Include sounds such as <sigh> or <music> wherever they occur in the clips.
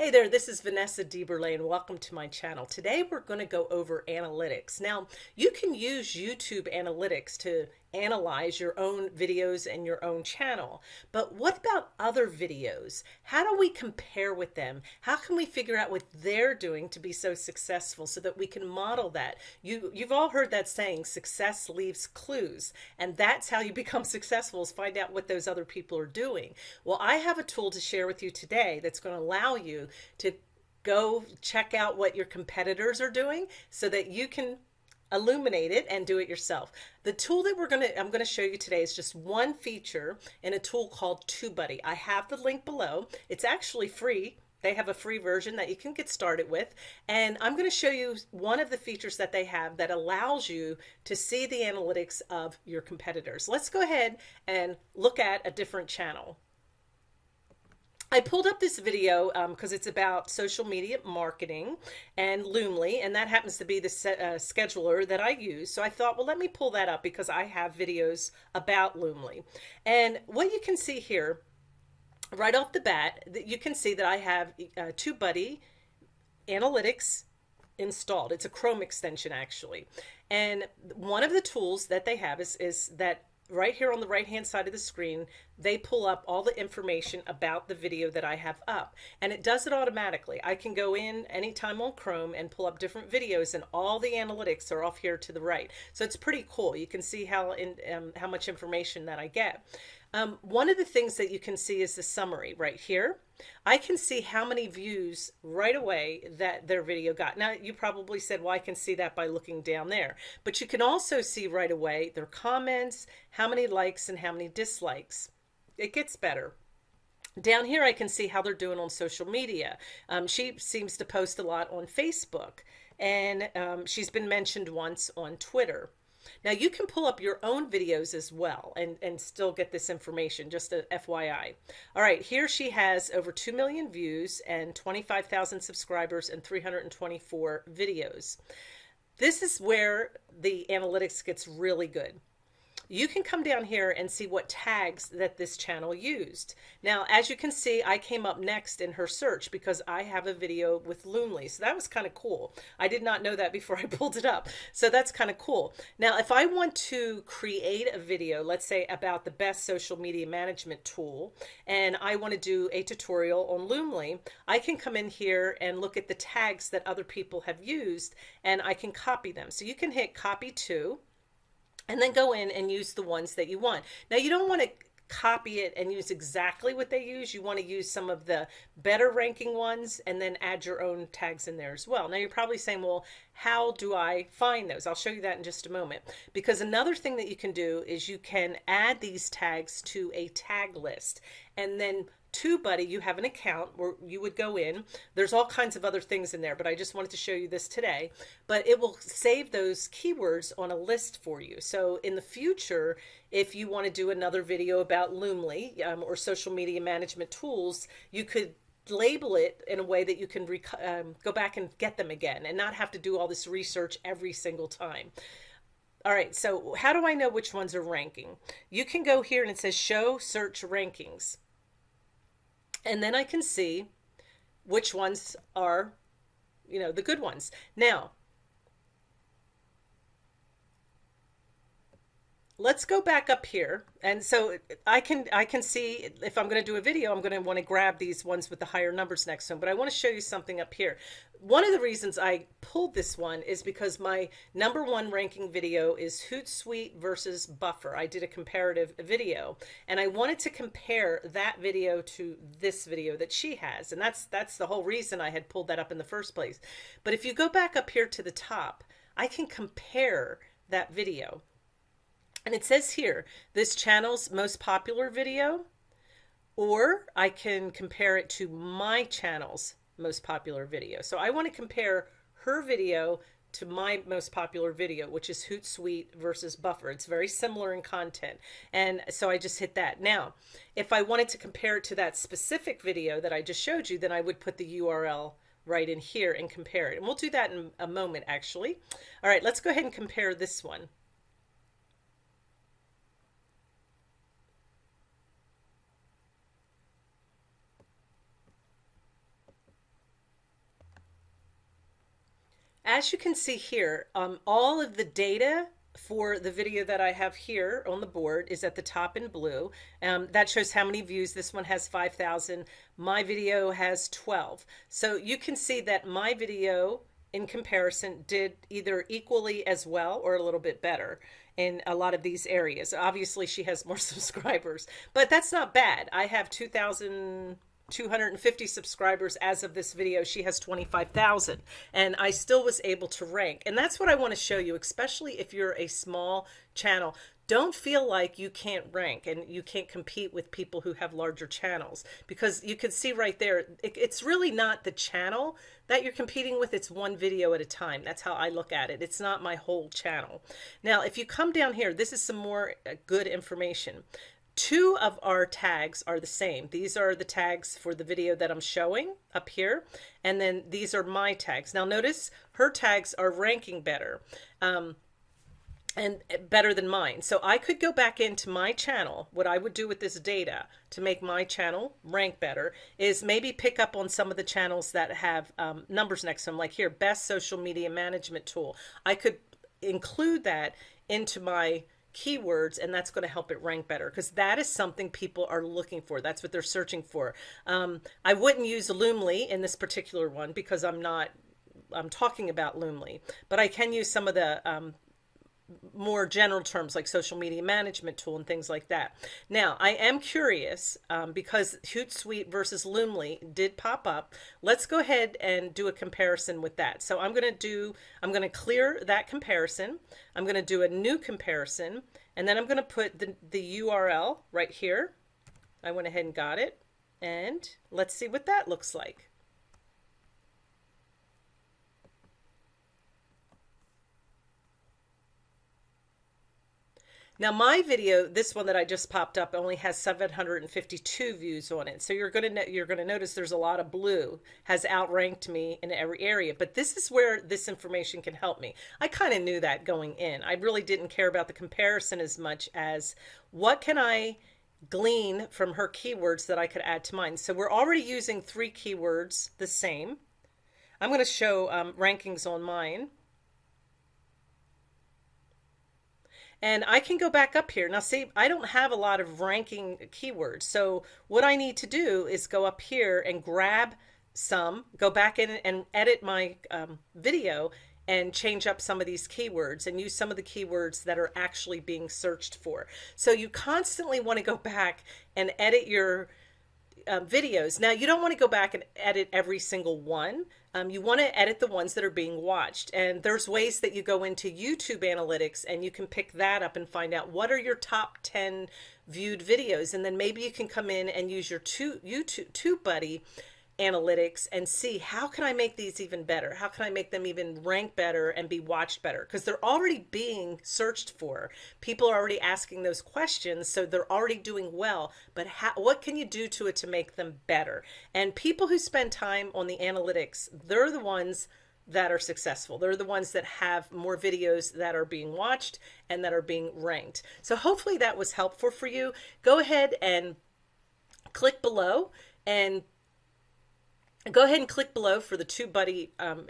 Hey there, this is Vanessa DeBurle and welcome to my channel. Today we're going to go over analytics. Now, you can use YouTube analytics to analyze your own videos and your own channel, but what about other videos? How do we compare with them? How can we figure out what they're doing to be so successful so that we can model that? You, you've all heard that saying, success leaves clues, and that's how you <laughs> become successful is find out what those other people are doing. Well, I have a tool to share with you today that's going to allow you to go check out what your competitors are doing so that you can illuminate it and do it yourself. The tool that we're going to, I'm going to show you today is just one feature in a tool called TubeBuddy. I have the link below. It's actually free. They have a free version that you can get started with. And I'm going to show you one of the features that they have that allows you to see the analytics of your competitors. Let's go ahead and look at a different channel. I pulled up this video because um, it's about social media marketing and Loomly, and that happens to be the uh, scheduler that I use. So I thought, well, let me pull that up because I have videos about Loomly. And what you can see here, right off the bat, that you can see that I have uh, TubeBuddy Analytics installed. It's a Chrome extension actually. And one of the tools that they have is, is that right here on the right hand side of the screen, they pull up all the information about the video that I have up and it does it automatically. I can go in anytime on Chrome and pull up different videos and all the analytics are off here to the right. So it's pretty cool. You can see how in, um, how much information that I get. Um, one of the things that you can see is the summary right here. I can see how many views right away that their video got. Now you probably said, well, I can see that by looking down there, but you can also see right away their comments, how many likes and how many dislikes. It gets better. Down here, I can see how they're doing on social media. Um, she seems to post a lot on Facebook and um, she's been mentioned once on Twitter. Now you can pull up your own videos as well and, and still get this information, just a FYI. All right, here she has over 2 million views and 25,000 subscribers and 324 videos. This is where the analytics gets really good you can come down here and see what tags that this channel used. Now, as you can see, I came up next in her search because I have a video with Loomly. So that was kind of cool. I did not know that before <laughs> I pulled it up. So that's kind of cool. Now, if I want to create a video, let's say about the best social media management tool, and I want to do a tutorial on Loomly, I can come in here and look at the tags that other people have used and I can copy them. So you can hit copy to, and then go in and use the ones that you want. Now you don't want to copy it and use exactly what they use. You want to use some of the better ranking ones and then add your own tags in there as well. Now you're probably saying, well, how do I find those? I'll show you that in just a moment. Because another thing that you can do is you can add these tags to a tag list and then TubeBuddy, you have an account where you would go in. There's all kinds of other things in there, but I just wanted to show you this today. But it will save those keywords on a list for you. So in the future, if you want to do another video about Loomly um, or social media management tools, you could label it in a way that you can um, go back and get them again and not have to do all this research every single time. All right, so how do I know which ones are ranking? You can go here and it says show search rankings. And then I can see which ones are, you know, the good ones. Now, let's go back up here. And so I can I can see if I'm going to do a video, I'm going to want to grab these ones with the higher numbers next to them. But I want to show you something up here. One of the reasons I pulled this one is because my number one ranking video is Hootsuite versus Buffer. I did a comparative video and I wanted to compare that video to this video that she has. And that's that's the whole reason I had pulled that up in the first place. But if you go back up here to the top, I can compare that video. And it says here, this channel's most popular video, or I can compare it to my channel's most popular video. So I want to compare her video to my most popular video, which is Hootsuite versus Buffer. It's very similar in content. And so I just hit that. Now, if I wanted to compare it to that specific video that I just showed you, then I would put the URL right in here and compare it. And we'll do that in a moment, actually. All right, let's go ahead and compare this one. As you can see here, um, all of the data for the video that I have here on the board is at the top in blue. Um, that shows how many views. This one has 5,000. My video has 12. So you can see that my video in comparison did either equally as well or a little bit better in a lot of these areas. Obviously she has more <laughs> subscribers, but that's not bad. I have 2,000 250 subscribers as of this video. She has 25,000 and I still was able to rank. And that's what I want to show you, especially if you're a small channel. Don't feel like you can't rank and you can't compete with people who have larger channels because you can see right there, it, it's really not the channel that you're competing with. It's one video at a time. That's how I look at it. It's not my whole channel. Now, if you come down here, this is some more uh, good information two of our tags are the same. These are the tags for the video that I'm showing up here. And then these are my tags. Now notice her tags are ranking better. Um, and better than mine. So I could go back into my channel. What I would do with this data to make my channel rank better is maybe pick up on some of the channels that have um, numbers next to them, like here, best social media management tool. I could include that into my keywords and that's going to help it rank better because that is something people are looking for. That's what they're searching for. Um, i wouldn't use loomly in this particular one because i'm not i'm talking about loomly but i can use some of the um, more general terms like social media management tool and things like that. Now, I am curious um, because Hootsuite versus Loomly did pop up. Let's go ahead and do a comparison with that. So I'm going to do, I'm going to clear that comparison. I'm going to do a new comparison and then I'm going to put the, the URL right here. I went ahead and got it and let's see what that looks like. Now my video, this one that I just popped up only has 752 views on it. So you're going to you're going to notice there's a lot of blue has outranked me in every area, but this is where this information can help me. I kind of knew that going in. I really didn't care about the comparison as much as what can I glean from her keywords that I could add to mine. So we're already using three keywords the same. I'm going to show um, rankings on mine. And I can go back up here. Now see, I don't have a lot of ranking keywords. So what I need to do is go up here and grab some, go back in and edit my um, video and change up some of these keywords and use some of the keywords that are actually being searched for. So you constantly want to go back and edit your uh, videos. Now you don't want to go back and edit every single one. Um, you want to edit the ones that are being watched. And there's ways that you go into YouTube analytics and you can pick that up and find out what are your top 10 viewed videos. And then maybe you can come in and use your two, YouTube TubeBuddy analytics and see how can I make these even better? How can I make them even rank better and be watched better? Because they're already being searched for. People are already asking those questions, so they're already doing well. But how, what can you do to it to make them better? And people who spend time on the analytics, they're the ones that are successful. They're the ones that have more videos that are being watched and that are being ranked. So hopefully that was helpful for you. Go ahead and click below and go ahead and click below for the TubeBuddy um,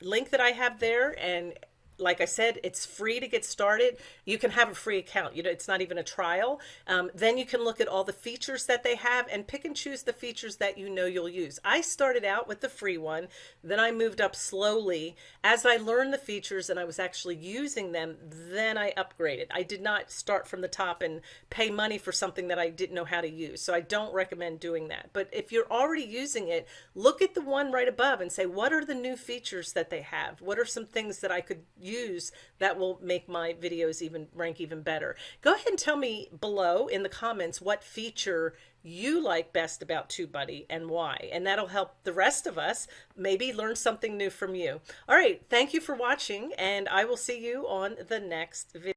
link that I have there and like I said, it's free to get started. You can have a free account. You know, it's not even a trial. Um, then you can look at all the features that they have and pick and choose the features that you know you'll use. I started out with the free one, then I moved up slowly. As I learned the features and I was actually using them, then I upgraded. I did not start from the top and pay money for something that I didn't know how to use. So I don't recommend doing that. But if you're already using it, look at the one right above and say, what are the new features that they have? What are some things that I could use that will make my videos even rank even better. Go ahead and tell me below in the comments what feature you like best about TubeBuddy and why. And that'll help the rest of us maybe learn something new from you. All right. Thank you for watching and I will see you on the next video.